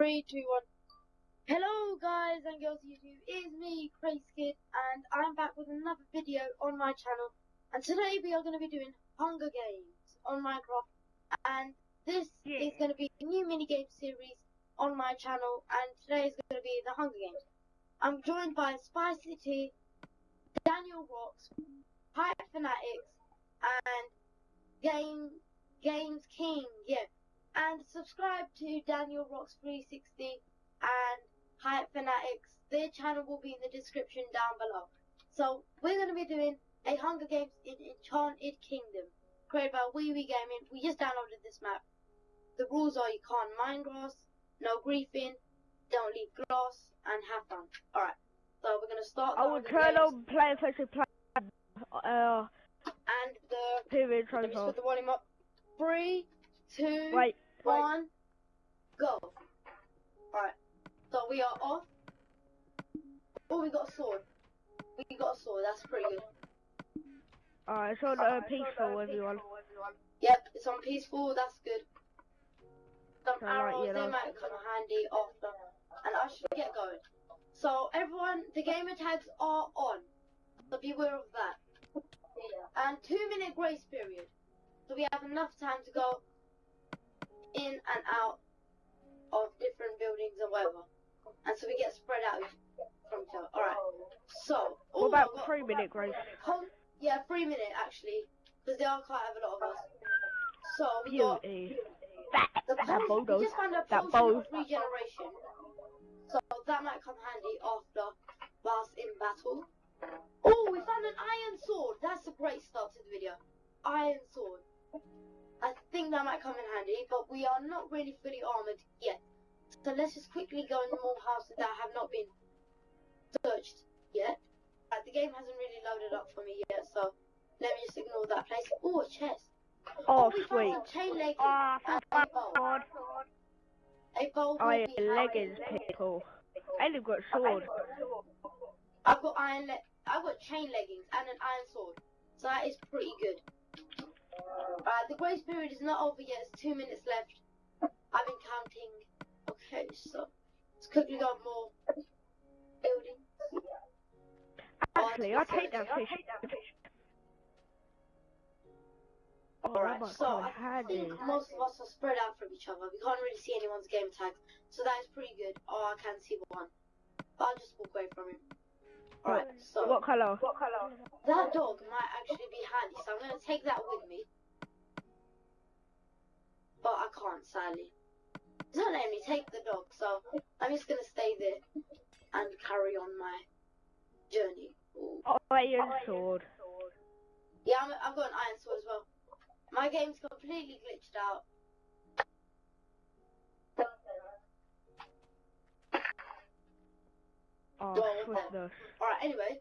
Three, two, one. Hello guys and girls YouTube, it's me, Crazy Kid, and I'm back with another video on my channel. And today we are going to be doing Hunger Games on Minecraft. And this Yeah. is going to be a new minigame series on my channel. And today is going to be the Hunger Games. I'm joined by Spicy City, Daniel Rocks, Hype Fanatics, and Game Games King. Yeah. And subscribe to Daniel Rocks 360 and Hype Fanatics. Their channel will be in the description down below. So we're going to be doing a Hunger Games in Enchanted Kingdom, created by Wee Wee Gaming. We just downloaded this map. The rules are you can't mine grass, no griefing, don't leave grass, and have fun. Alright, so we're going to start the I will turn on player versus player. Uh, and the period let me just put the volume up. Three, two, Wait, one, go. Alright, so we are off. Oh, we got a sword. We got a sword, that's pretty good. alright, it's on uh, peaceful, everyone. Yep, it's on peaceful, that's good. Some So, right, arrows, you they might come handy after. And I should get going. So, everyone, the gamer tags are on. So be aware of that. And two minute grace period. So we have enough time to go in and out of different buildings and whatever. And so we get spread out from each other. Alright. So, What about got- three minute grace? Hold, yeah, three minute actually, because there are quite a lot of us. So we got the That potion. bow We just found a That of regeneration, so that might come handy after whilst in battle. Oh, we found an iron sword. That's a great start to the video. Iron sword. I think that might come in handy, but we are not really fully armored yet. So let's just quickly go into more houses that have not been searched yet. Uh, the game hasn't really loaded up for me yet, so let me just ignore that place. Oh, a chest. Oh, we sweet. found some chain leggings Ah, and a bow. God. A bow will Iron leggings, people. And they've got a sword. I've got iron le- I've got chain leggings and an iron sword. So that is pretty good. Uh, the grace period is not over yet, it's two minutes left. I've been counting. Okay, so let's quickly go more buildings. Actually, I'll take that fish. Oh, Alright, so I think most of us are spread out from each other. We can't really see anyone's game tags, so that is pretty good. Oh, I can see one. But I'll just walk away from him. Alright, so What colour? What colour? That dog might actually be handy, so I'm gonna take that with me. But I can't, sadly. It's not letting me take the dog, so I'm just gonna stay there and carry on my journey. Ooh. Oh, iron sword. Yeah, I'm, I've got an iron sword as well. My game's completely glitched out. Oh, Go on, swiftness. Alright, anyway.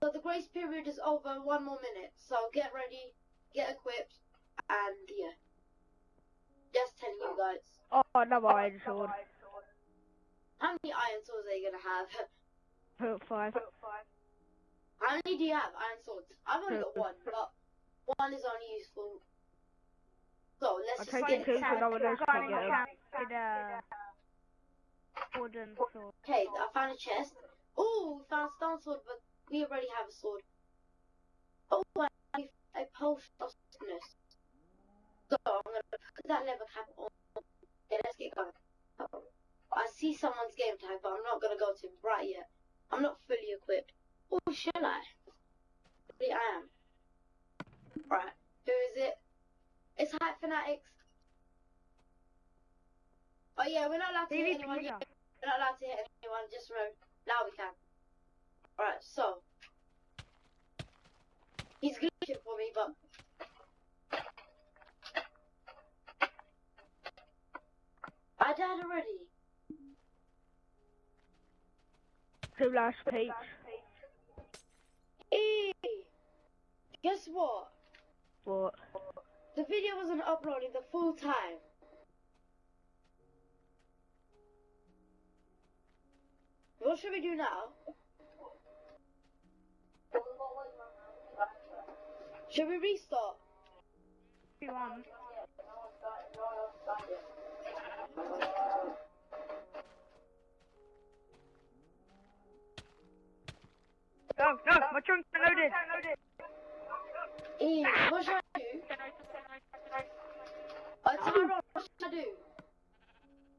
So the grace period is over one more minute. So get ready, get equipped, and yeah. Just telling you guys. Oh, another iron sword. How many iron swords are you gonna have? Put five. How many do you have, iron swords? I've only got one, but one is only useful. So let's I'll just take get it too, so no one else can get 'em. With wooden sword. Okay, I found a chest. Oh, we stone sword, but we already have a sword. Oh, I have a potion of sickness. So I'm gonna put that leather cap on. Okay, let's get going. Oh, I see someone's game tag, but I'm not gonna go to him right yet. I'm not fully equipped. Oh, or should I? Maybe I am. Right, who is it? It's Hype Fanatics. Oh yeah, we're not allowed to hit anyone We're not allowed to hit anyone, just remember. Now we can. Alright, so. He's glitching for me, but. I died already. Two last peach. Eee! Guess what? What? The video wasn't uploading the full time. What should we do now? Should we restart? If you want. Go, go, my trunk's loaded. E, what should I do? I tell you what should I do?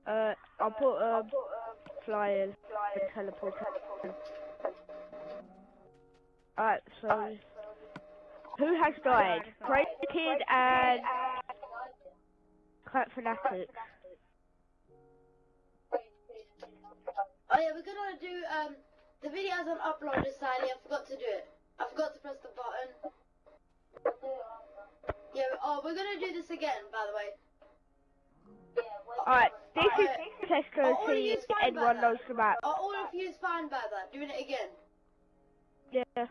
Uh, I'll put a uh, flyer, teleport. Alright, so who has died? Crazy Kid and Cat Fanatic. Oh yeah, we're gonna do um the video hasn't uploaded sadly, I forgot to do it. I forgot to press the button. Yeah, oh we're gonna do this again by the way. Alright, this is Alright. test to all of see you if fine anyone about knows the map. Are all of you fine by that? Doing it again. Yeah.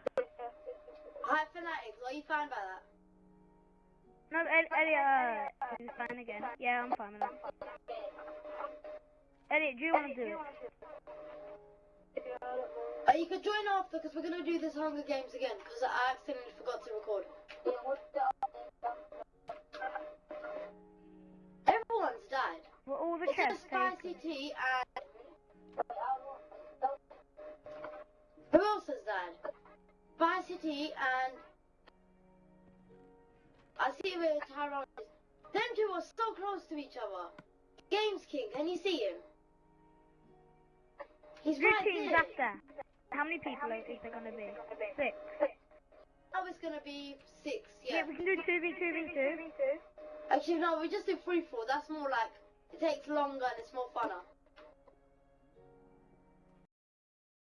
Hype Fanatics, are you fine by that? No, Elliot, uh, is fine again. Yeah, I'm fine with that. Elliot, do you want to do it? Uh, you can join after because we're gonna do this Hunger Games again because I accidentally forgot to record. Everyone's died. Well, all the It's chests just Spicy. Tea and who else has died? Tea and I see where Tyrone is. Them two are so close to each other. Games King, can you see him? He's Three right teams there. after. How many people are is there going to be? Six. Now it's gonna be six, Yeah, yeah. we can do 2v2v2. Actually, no, we just do free for. That's more like it takes longer and it's more funner.